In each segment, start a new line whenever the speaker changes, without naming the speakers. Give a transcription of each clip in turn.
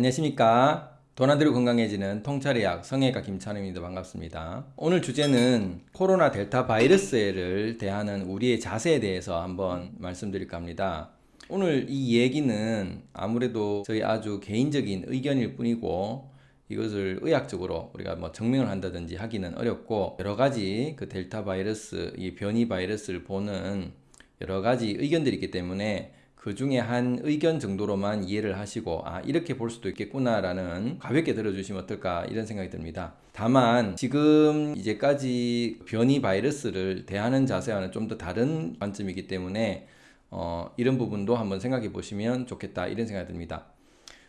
안녕하십니까. 도나드로 건강해지는 통찰의학 성형외과 김찬우입니다. 반갑습니다. 오늘 주제는 코로나 델타 바이러스를 대하는 우리의 자세에 대해서 한번 말씀드릴까 합니다. 오늘 이 얘기는 아무래도 저희 아주 개인적인 의견일 뿐이고 이것을 의학적으로 우리가 뭐 증명을 한다든지 하기는 어렵고 여러 가지 그 델타 바이러스 이 변이 바이러스를 보는 여러 가지 의견들이 있기 때문에 그 중에 한 의견 정도로만 이해를 하시고 아 이렇게 볼 수도 있겠구나 라는 가볍게 들어주시면 어떨까 이런 생각이 듭니다. 다만 지금 이제까지 변이 바이러스를 대하는 자세와는 좀 더 다른 관점이기 때문에 어, 이런 부분도 한번 생각해 보시면 좋겠다 이런 생각이 듭니다.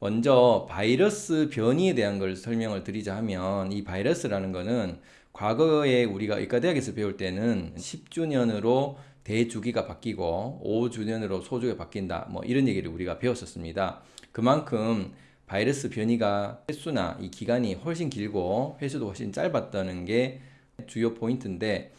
먼저 바이러스 변이에 대한 걸 설명을 드리자 하면 이 바이러스라는 거는 과거에 우리가 의과대학에서 배울 때는 10주년으로 대주기가 바뀌고 5주년으로 소주가 바뀐다. 뭐 이런 얘기를 우리가 배웠었습니다. 그만큼 바이러스 변이가 횟수나 이 기간이 훨씬 길고 횟수도 훨씬 짧았다는 게 주요 포인트인데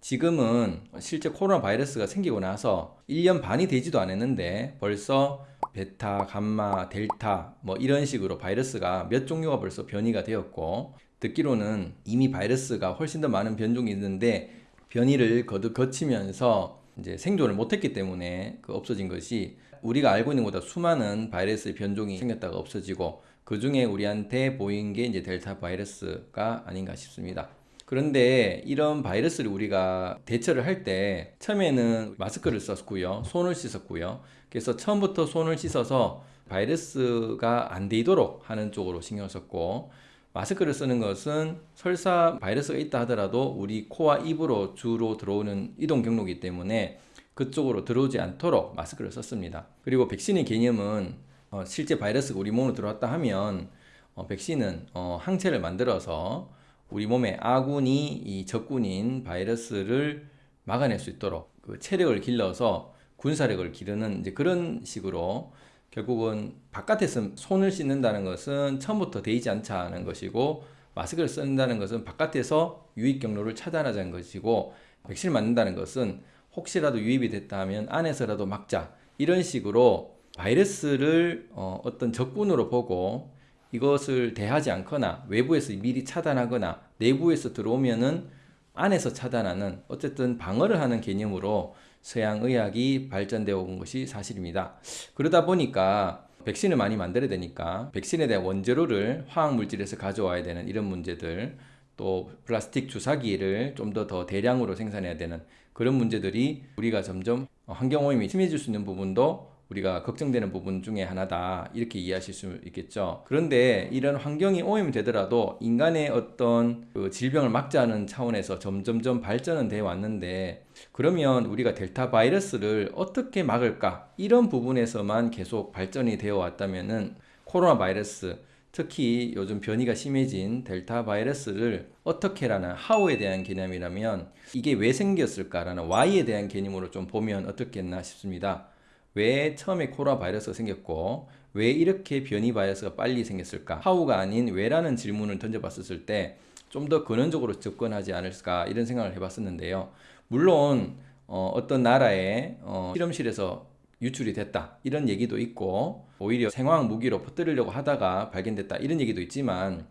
지금은 실제 코로나 바이러스가 생기고 나서 1년 반이 되지도 않았는데 벌써 베타, 감마, 델타 뭐 이런 식으로 바이러스가 몇 종류가 벌써 변이가 되었고 듣기로는 이미 바이러스가 훨씬 더 많은 변종이 있는데 변이를 거듭 거치면서 이제 생존을 못했기 때문에 그 없어진 것이 우리가 알고 있는 것보다 수많은 바이러스의 변종이 생겼다가 없어지고 그 중에 우리한테 보인 게 이제 델타 바이러스가 아닌가 싶습니다. 그런데 이런 바이러스를 우리가 대처를 할 때 처음에는 마스크를 썼고요. 손을 씻었고요. 그래서 처음부터 손을 씻어서 바이러스가 안 되도록 하는 쪽으로 신경 썼고 마스크를 쓰는 것은 설사 바이러스가 있다 하더라도 우리 코와 입으로 주로 들어오는 이동 경로이기 때문에 그쪽으로 들어오지 않도록 마스크를 썼습니다. 그리고 백신의 개념은 어, 실제 바이러스가 우리 몸으로 들어왔다 하면 어, 백신은 어, 항체를 만들어서 우리 몸에 아군이 이 적군인 바이러스를 막아낼 수 있도록 그 체력을 길러서 군사력을 기르는 이제 그런 식으로 결국은 바깥에서 손을 씻는다는 것은 처음부터 되지 않자는 것이고 마스크를 쓴다는 것은 바깥에서 유입 경로를 차단하자는 것이고 백신을 맞는다는 것은 혹시라도 유입이 됐다 하면 안에서라도 막자 이런 식으로 바이러스를 어, 어떤 적군으로 보고 이것을 대하지 않거나 외부에서 미리 차단하거나 내부에서 들어오면은 안에서 차단하는 어쨌든 방어를 하는 개념으로 서양 의학이 발전되어 온 것이 사실입니다. 그러다 보니까 백신을 많이 만들어야 되니까 백신에 대한 원재료를 화학 물질에서 가져와야 되는 이런 문제들 또 플라스틱 주사기를 좀 더 더 대량으로 생산해야 되는 그런 문제들이 우리가 점점 환경오염이 심해질 수 있는 부분도 우리가 걱정되는 부분 중에 하나다. 이렇게 이해하실 수 있겠죠? 그런데 이런 환경이 오염이 되더라도 인간의 어떤 그 질병을 막자는 차원에서 점점점 발전은 돼 왔는데 그러면 우리가 델타 바이러스를 어떻게 막을까? 이런 부분에서만 계속 발전이 되어 왔다면은 코로나 바이러스 특히 요즘 변이가 심해진 델타 바이러스를 어떻게라는 하우에 대한 개념이라면 이게 왜 생겼을까라는 why에 대한 개념으로 좀 보면 어떻겠나 싶습니다. 왜 처음에 코로나 바이러스가 생겼고 왜 이렇게 변이 바이러스가 빨리 생겼을까? 하우가 아닌 왜라는 질문을 던져봤었을 때 좀 더 근원적으로 접근하지 않을까 이런 생각을 해봤었는데요. 물론 어, 떤 나라의 어, 실험실에서 유출이 됐다 이런 얘기도 있고 오히려 생화학 무기로 퍼뜨리려고 하다가 발견됐다 이런 얘기도 있지만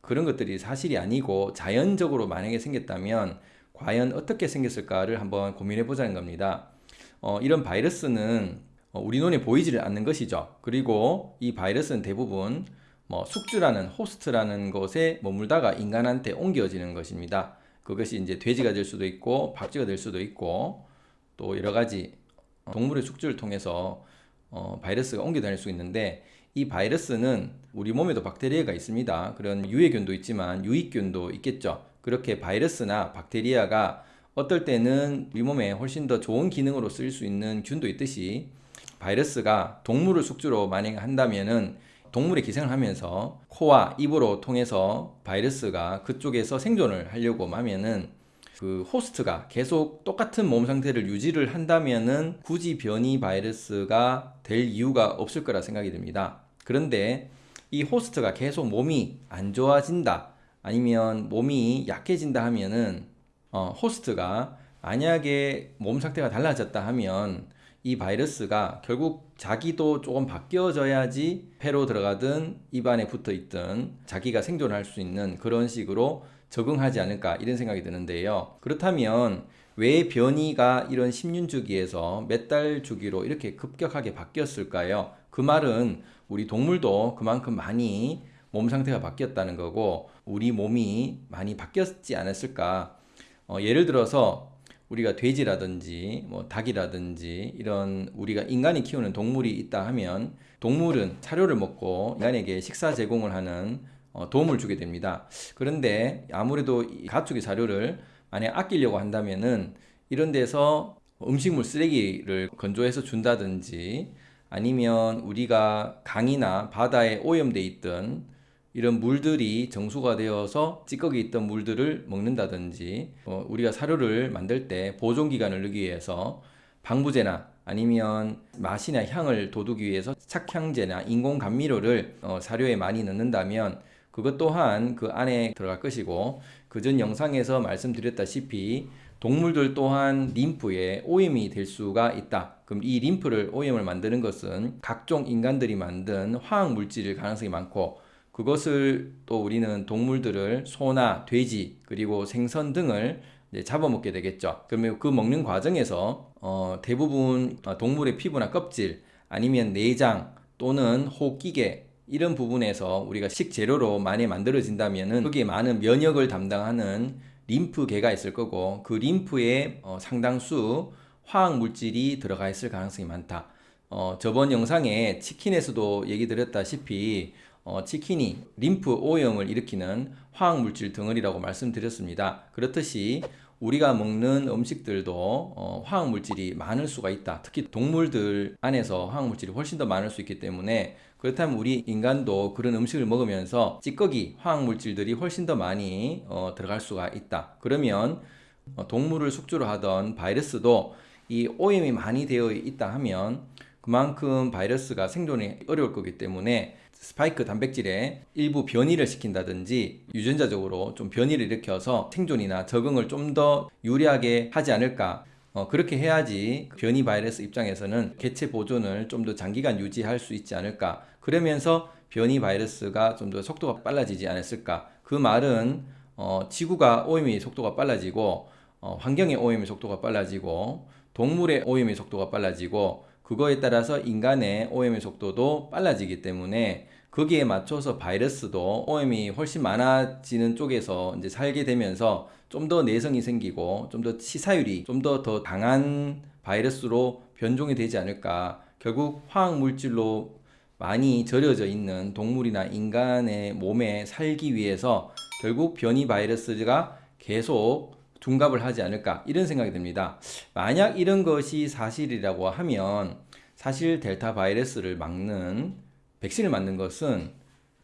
그런 것들이 사실이 아니고 자연적으로 만약에 생겼다면 과연 어떻게 생겼을까를 한번 고민해 보자는 겁니다 어, 이런 바이러스는 어, 우리 눈에 보이지를 않는 것이죠. 그리고 이 바이러스는 대부분 뭐 숙주라는 호스트라는 것에 머물다가 인간한테 옮겨지는 것입니다. 그것이 이제 돼지가 될 수도 있고 박쥐가 될 수도 있고 또 여러 가지 어, 동물의 숙주를 통해서 어, 바이러스가 옮겨 다닐 수 있는데 이 바이러스는 우리 몸에도 박테리아가 있습니다. 그런 유해균도 있지만 유익균도 있겠죠. 그렇게 바이러스나 박테리아가 어떨 때는 우리 몸에 훨씬 더 좋은 기능으로 쓰일 수 있는 균도 있듯이 바이러스가 동물을 숙주로 만약 한다면은 동물의 기생을 하면서 코와 입으로 통해서 바이러스가 그쪽에서 생존을 하려고 하면은 그 호스트가 계속 똑같은 몸 상태를 유지를 한다면은 굳이 변이 바이러스가 될 이유가 없을 거라 생각이 듭니다. 그런데 이 호스트가 계속 몸이 안 좋아진다 아니면 몸이 약해진다 하면은 어, 호스트가 만약에 몸 상태가 달라졌다 하면 이 바이러스가 결국 자기도 조금 바뀌어져야지 폐로 들어가든 입안에 붙어 있든 자기가 생존할 수 있는 그런 식으로 적응하지 않을까 이런 생각이 드는데요. 그렇다면 왜 변이가 이런 10년 주기에서 몇 달 주기로 이렇게 급격하게 바뀌었을까요? 그 말은 우리 동물도 그만큼 많이 몸 상태가 바뀌었다는 거고 우리 몸이 많이 바뀌었지 않았을까? 어, 예를 들어서 우리가 돼지라든지 뭐 닭이라든지 이런 우리가 인간이 키우는 동물이 있다 하면 동물은 사료를 먹고 인간에게 식사 제공을 하는 어, 도움을 주게 됩니다. 그런데 아무래도 이 가축의 사료를 만약 아끼려고 한다면은 이런 데서 음식물 쓰레기를 건조해서 준다든지 아니면 우리가 강이나 바다에 오염돼 있던 이런 물들이 정수가 되어서 찌꺼기 있던 물들을 먹는다든지 어, 우리가 사료를 만들 때 보존 기간을 늘기 위해서 방부제나 아니면 맛이나 향을 돋우기 위해서 착향제나 인공 감미료를 어, 사료에 많이 넣는다면 그것 또한 그 안에 들어갈 것이고 그 전 영상에서 말씀드렸다시피 동물들 또한 림프에 오염이 될 수가 있다. 그럼 이 림프를 오염을 만드는 것은 각종 인간들이 만든 화학 물질일 가능성이 많고 그것을 또 우리는 동물들을 소나 돼지 그리고 생선 등을 잡아먹게 되겠죠. 그러면 그 먹는 과정에서 어, 대부분 동물의 피부나 껍질 아니면 내장 또는 호기계 이런 부분에서 우리가 식재료로 많이 만들어진다면은 거기에 많은 면역을 담당하는 림프계가 있을 거고 그 림프에 어, 상당수 화학 물질이 들어가 있을 가능성이 많다. 어, 저번 영상에 치킨에서도 얘기 드렸다시피 어, 치킨이 림프 오염을 일으키는 화학 물질 덩어리라고 말씀드렸습니다. 그렇듯이 우리가 먹는 음식들도 어, 화학 물질이 많을 수가 있다. 특히 동물들 안에서 화학 물질이 훨씬 더 많을 수 있기 때문에 그렇다면 우리 인간도 그런 음식을 먹으면서 찌꺼기 화학 물질들이 훨씬 더 많이 어, 들어갈 수가 있다. 그러면 어, 동물을 숙주로 하던 바이러스도 이 오염이 많이 되어 있다 하면 그만큼 바이러스가 생존이 어려울 거기 때문에 스파이크 단백질에 일부 변이를 시킨다든지 유전자적으로 좀 변이를 일으켜서 생존이나 적응을 좀 더 유리하게 하지 않을까. 어, 그렇게 해야지 변이 바이러스 입장에서는 개체 보존을 좀 더 장기간 유지할 수 있지 않을까. 그러면서 변이 바이러스가 좀 더 속도가 빨라지지 않았을까. 그 말은 어, 지구가 오염의 속도가 빨라지고 어, 환경의 오염의 속도가 빨라지고 동물의 오염의 속도가 빨라지고 그거에 따라서 인간의 오염의 속도도 빨라지기 때문에 거기에 맞춰서 바이러스도 오염이 훨씬 많아지는 쪽에서 이제 살게 되면서 좀 더 내성이 생기고 좀 더 치사율이 좀 더더 강한 바이러스로 변종이 되지 않을까. 결국 화학 물질로 많이 절여져 있는 동물이나 인간의 몸에 살기 위해서 결국 변이 바이러스가 계속 둔갑을 하지 않을까 이런 생각이 듭니다. 만약 이런 것이 사실이라고 하면 사실 델타 바이러스를 막는 백신을 맞는 것은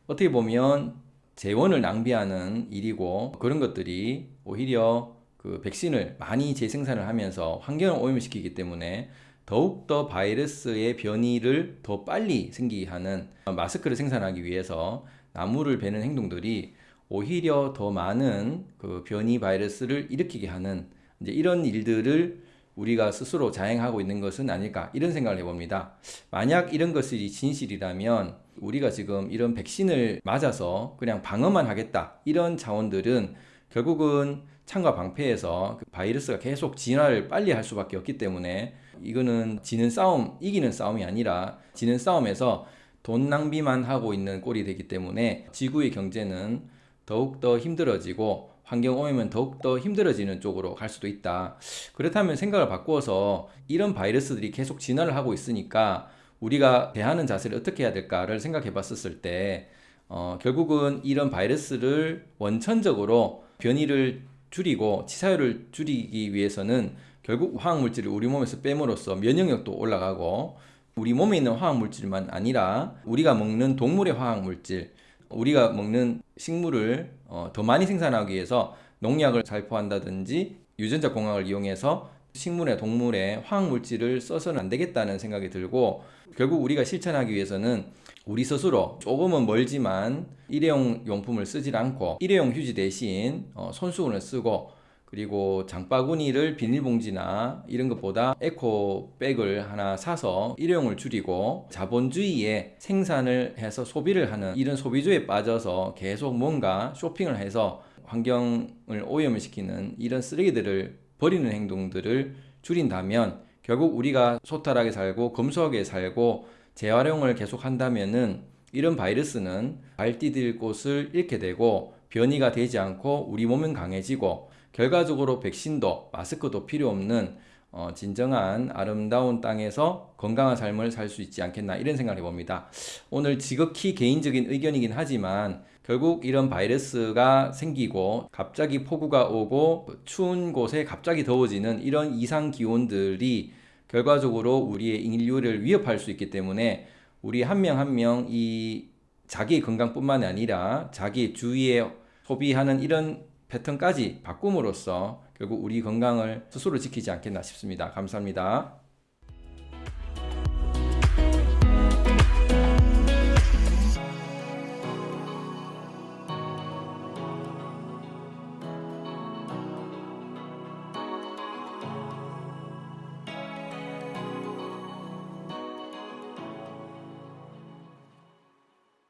어떻게 보면 재원을 낭비하는 일이고 그런 것들이 오히려 그 백신을 많이 재생산을 하면서 환경을 오염시키기 때문에 더욱더 바이러스의 변이를 더 빨리 생기게 하는 마스크를 생산하기 위해서 나무를 베는 행동들이 오히려 더 많은 그 변이 바이러스를 일으키게 하는 이제 이런 일들을 우리가 스스로 자행하고 있는 것은 아닐까 이런 생각을 해봅니다. 만약 이런 것이 진실이라면 우리가 지금 이런 백신을 맞아서 그냥 방어만 하겠다 이런 자원들은 결국은 창과 방패에서 그 바이러스가 계속 진화를 빨리 할 수밖에 없기 때문에 이거는 지는 싸움, 이기는 싸움이 아니라 지는 싸움에서 돈 낭비만 하고 있는 꼴이 되기 때문에 지구의 경제는 더욱더 힘들어지고 환경 오염은 더욱더 힘들어지는 쪽으로 갈 수도 있다. 그렇다면 생각을 바꾸어서 이런 바이러스들이 계속 진화를 하고 있으니까 우리가 대하는 자세를 어떻게 해야 될까를 생각해 봤었을 때 어, 결국은 이런 바이러스를 원천적으로 변이를 줄이고 치사율을 줄이기 위해서는 결국 화학물질을 우리 몸에서 빼므로써 면역력도 올라가고 우리 몸에 있는 화학물질만 아니라 우리가 먹는 동물의 화학물질 우리가 먹는 식물을 어, 더 많이 생산하기 위해서 농약을 살포한다든지 유전자 공학을 이용해서 식물의 동물의 화학 물질을 써서는 안 되겠다는 생각이 들고 결국 우리가 실천하기 위해서는 우리 스스로 조금은 멀지만 일회용 용품을 쓰질 않고 일회용 휴지 대신 어, 손수건을 쓰고 그리고 장바구니를 비닐봉지나 이런 것보다 에코백을 하나 사서 일회용을 줄이고 자본주의에 생산을 해서 소비를 하는 이런 소비주의에 빠져서 계속 뭔가 쇼핑을 해서 환경을 오염을 시키는 이런 쓰레기들을 버리는 행동들을 줄인다면 결국 우리가 소탈하게 살고 검소하게 살고 재활용을 계속 한다면은 이런 바이러스는 발디딜 곳을 잃게 되고 변이가 되지 않고 우리 몸은 강해지고 결과적으로 백신도 마스크도 필요 없는 어, 진정한 아름다운 땅에서 건강한 삶을 살 수 있지 않겠나 이런 생각을 해봅니다. 오늘 지극히 개인적인 의견이긴 하지만 결국 이런 바이러스가 생기고 갑자기 폭우가 오고 추운 곳에 갑자기 더워지는 이런 이상 기온들이 결과적으로 우리의 인류를 위협할 수 있기 때문에 우리 한 명 한 명 이 자기의 건강뿐만 아니라 자기 주위에 소비하는 이런 패턴까지 바꿈으로써 결국 우리 건강을 스스로 지키지 않겠나 싶습니다. 감사합니다.